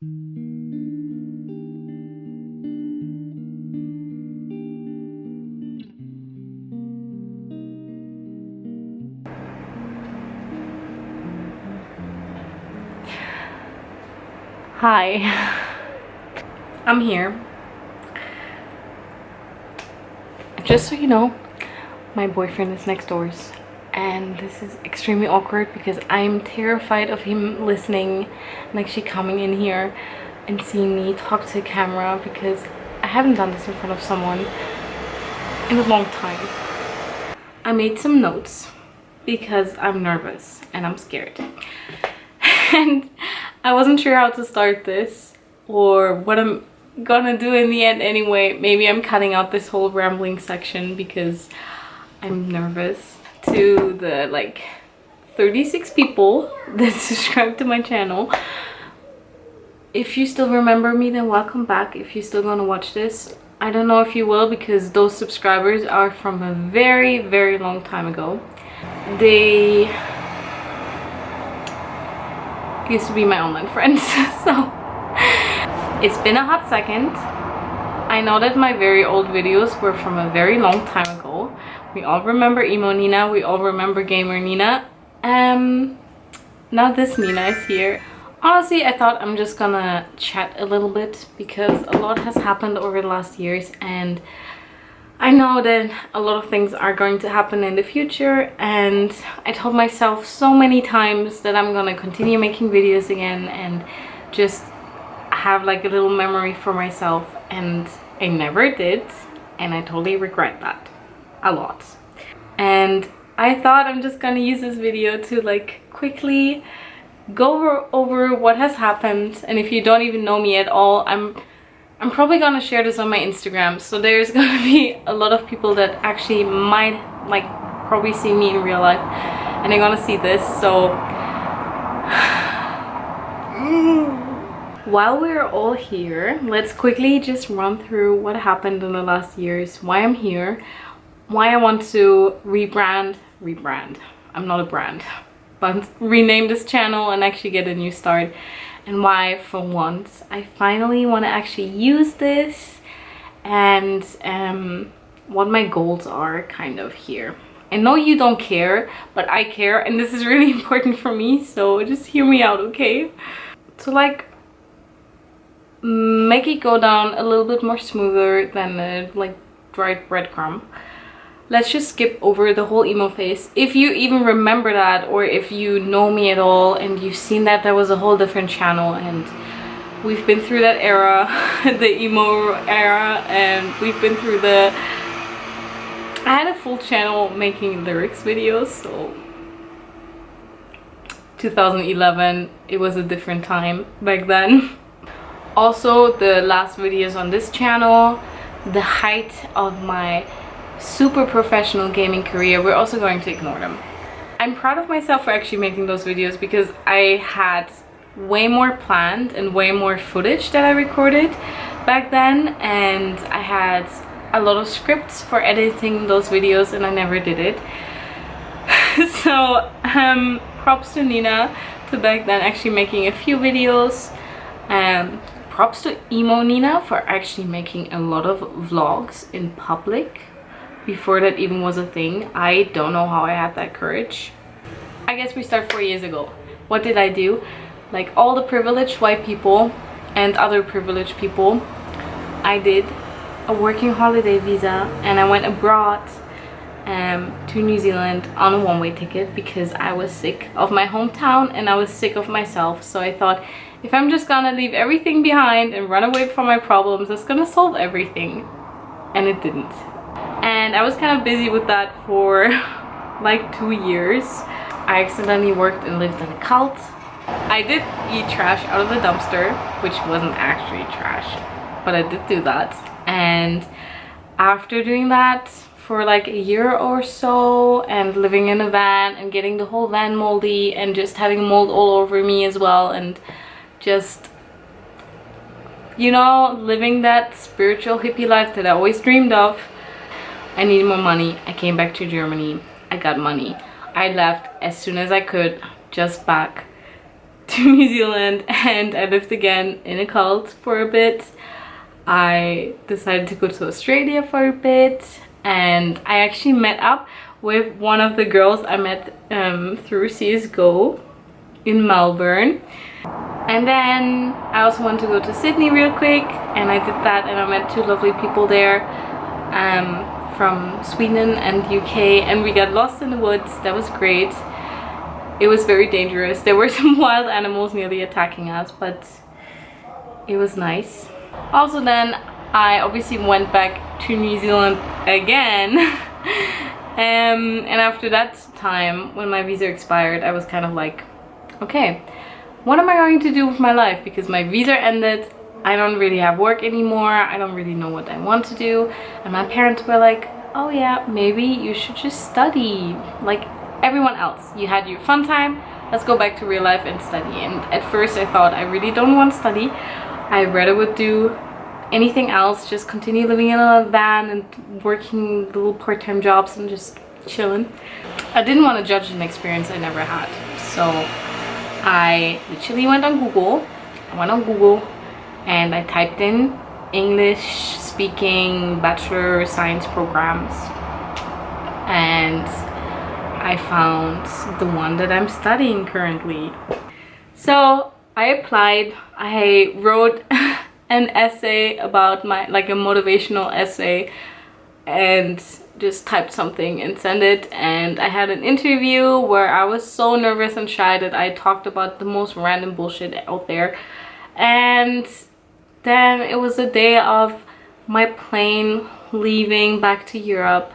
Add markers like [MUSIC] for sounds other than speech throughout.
Hi, I'm here. Just so you know, my boyfriend is next doors and this is extremely awkward because I'm terrified of him listening and actually coming in here and seeing me talk to a camera because I haven't done this in front of someone in a long time. I made some notes because I'm nervous and I'm scared. [LAUGHS] and I wasn't sure how to start this or what I'm gonna do in the end anyway. Maybe I'm cutting out this whole rambling section because I'm nervous to the like 36 people [LAUGHS] that subscribe to my channel. If you still remember me then welcome back if you're still gonna watch this. I don't know if you will because those subscribers are from a very very long time ago. They used to be my online [LAUGHS] friends so [LAUGHS] it's been a hot second i know that my very old videos were from a very long time ago we all remember emo nina we all remember gamer nina. Um now this nina is here. Honestly i thought i'm just gonna chat a little bit because a lot has happened over the last years and I know that a lot of things are going to happen in the future and I told myself so many times that I'm gonna continue making videos again and just have like a little memory for myself and I never did and I totally regret that a lot. And I thought I'm just gonna use this video to like quickly go over, what has happened. And if you don't even know me at all I'm I'm probably gonna share this on my Instagram. So there's [LAUGHS] gonna be a lot of people that actually might like probably see me in real life. And they're gonna see this so [SIGHS] while we're all here let's quickly just run through what happened in the last years why I'm here why I want to rebrand rebrand I'm not a brand [LAUGHS] but rename this channel and actually get a new start and why for once I finally want to actually use this and um, what my goals are kind of here. I know you don't care, but I care and this is [LAUGHS] really important for me, so just hear me out, okay? To like make it go down a little bit more smoother than a like dried breadcrumb let's just skip over the whole emo phase. If you even remember that or if you know me at all and you've seen that there was a whole different channel and we've been through that era [LAUGHS] the emo era and we've been through the I had a full channel making lyrics videos so 2011 it was a different time back then. [LAUGHS] Also the last videos on this channel the height of my super professional gaming career, we're also going to ignore them. I'm proud of myself for actually making those videos because I had way more planned and way more footage that I recorded back then and I had a lot of scripts for editing those videos and I never did it. [LAUGHS] so um, props to Nina to back then actually making a few videos. Um, props to Emo Nina for actually making a lot of vlogs in public before that even was a thing. I don't know how I had that courage. I guess we start four years ago. What did I do? Like all the privileged white people and other privileged people, I did a working holiday visa and I went abroad um, to New Zealand on a one-way ticket because I was sick of my hometown and I was sick of myself. So I thought if I'm just gonna leave everything behind and run away from my problems, it's gonna solve everything. And it didn't and I was kind of busy with that for [LAUGHS] like two years. I accidentally worked and lived in a cult. I did eat trash out of the dumpster, which wasn't actually trash, but I did do that. And after doing that for like a year or so and living in a van and getting the whole van moldy and just having mold all over me as well and just you know living that spiritual hippie life that I always dreamed of I needed more money. I came back to Germany. I got money. I left as soon as I could, just back [LAUGHS] to New Zealand and I lived again in a cult for a bit. I decided to go to Australia for a bit and I actually met up with one of the girls I met um, through CSGO in Melbourne. And then I also wanted to go to Sydney real quick and I did that and I met two lovely people there um, from Sweden and UK and we got lost in the woods. That was great. It was very dangerous. There were [LAUGHS] some wild animals nearly attacking us but it was nice. Also then I obviously went back to New Zealand again [LAUGHS] um, and after that time when my visa expired I was kind of like okay what am I going to do with my life because my visa ended I don't really have work anymore. I don't really know what I want to do. And my parents were like oh yeah maybe you should just study. Like everyone else you had your fun time. Let's go back to real life and study. And at first I thought I really don't want to study. I rather would do anything else just continue living in a van and working little part-time jobs and just chilling. I didn't want to judge an experience I never had. So I literally went on Google. I went on Google and I typed in English speaking bachelor science programs. And I found the one that I'm studying currently. So I applied I wrote [LAUGHS] an essay about my like a motivational essay and just typed something and sent it. And I had an interview where I was so nervous and shy that I talked about the most random bullshit out there. And then it was the day of my plane leaving back to Europe.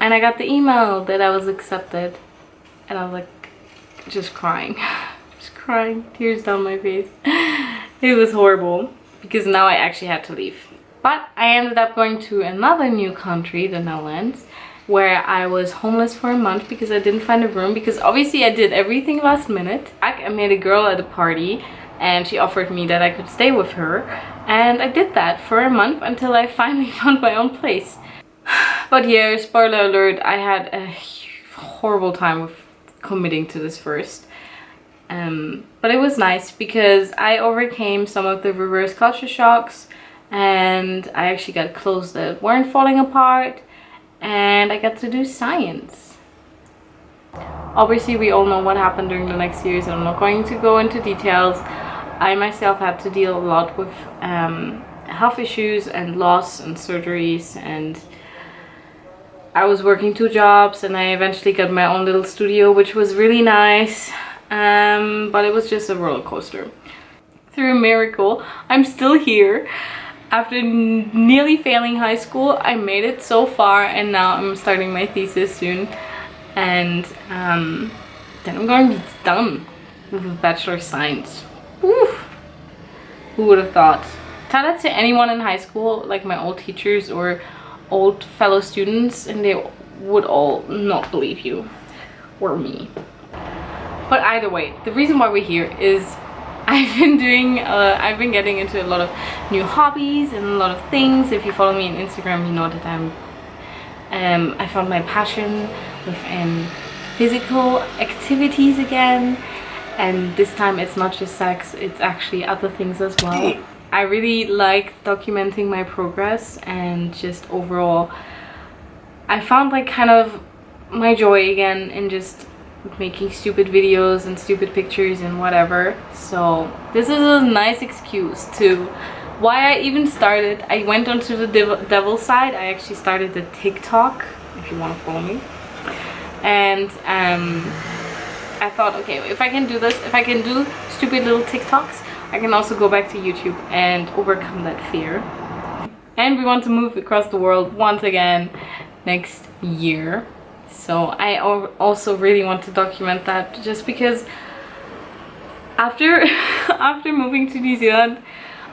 And I got the email that I was accepted. And I was like just crying. [LAUGHS] Just crying. Tears down my face. [LAUGHS] It was horrible because now I actually had to leave. But I ended up going to another new country, the Netherlands, where I was homeless for a month because I didn't find a room because obviously I did everything last minute. I met a girl at a party and she offered me that I could stay with her and I did that for a month until I finally [LAUGHS] found my own place. [SIGHS] But yeah, spoiler alert, I had a horrible time with committing to this first. Um, but it was nice because I overcame some of the reverse culture shocks and I actually got clothes that weren't falling apart and I got to do science. Obviously we all know what happened during the next years and I'm not going to go into details. I myself had to deal a lot with um, health issues and loss and surgeries and I was working two jobs and I eventually got my own little studio which was really nice um, but it was just a roller coaster. Through a miracle I'm still here after nearly failing high school I made it so far and now I'm starting my thesis soon and um, then I'm going to be done with a Bachelor of Science. Oof. Who would have thought? Tell that to anyone in high school, like my old teachers or old fellow students and they would all not believe you or me. But either way, the reason why we're here is [LAUGHS] I've been doing, uh, I've been getting into a lot of new hobbies and a lot of things. If you follow me on Instagram, you know that I'm, um, I found my passion within physical activities again. And this time it's not just sex, it's actually other things as well. I really like documenting my progress and just overall, I found like kind of my joy again in just making stupid videos and stupid pictures and whatever. So this is a nice excuse to why I even started. I went onto the dev devil side. I actually started the TikTok if you want to follow me. And um, I thought okay if I can do this if I can do stupid little TikToks I can also go back to YouTube and overcome that fear. And we want to move across the world once again next year. So I also really want to document that just because after [LAUGHS] after moving to New Zealand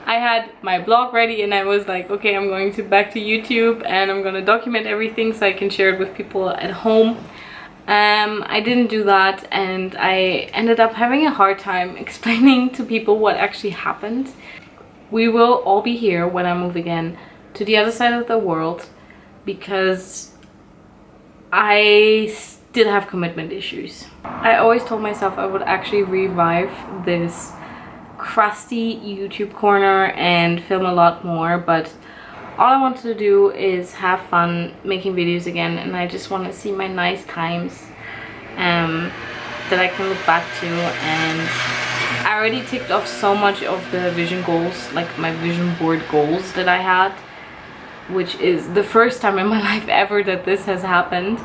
I had my blog ready and I was like okay I'm going to back to YouTube and I'm gonna document everything so I can share it with people at home um, I didn't do that and I ended up having a hard time [LAUGHS] explaining to people what actually happened we will all be here when I move again to the other side of the world because I did have commitment issues. I always told myself I would actually revive this crusty YouTube corner and film a lot more but all I wanted to do is have fun making videos again and I just want to see my nice times um, that I can look back to and I already ticked off so much of the vision goals like my vision board goals that I had which is the first time in my [LAUGHS] life ever that this has happened.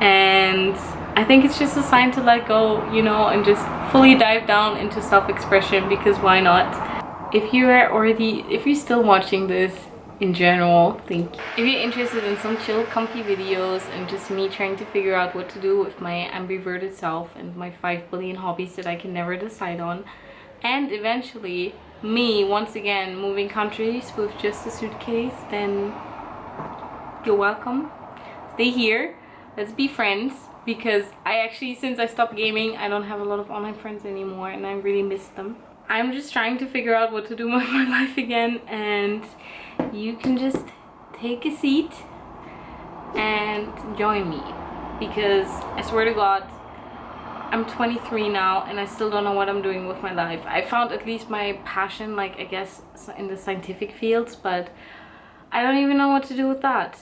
And I think it's just a sign to let go you know and just fully dive down into self-expression because why not? If you are already if you're still watching this in general. Thank you. If you're interested in some chill comfy videos and just me trying to figure out what to do with my ambiverted self and my 5 billion hobbies that I can never decide on and eventually me once again moving countries with just a suitcase then you're welcome. Stay here. Let's be friends because I actually since I stopped gaming I don't have a lot of online friends anymore and I really miss them. I'm just trying to figure out what to do [LAUGHS] with my life again and you can just take a seat and join me because I swear to God I'm 23 now and I still don't know what I'm doing with my life. I found at least my passion like I guess in the scientific fields but I don't even know what to do with that.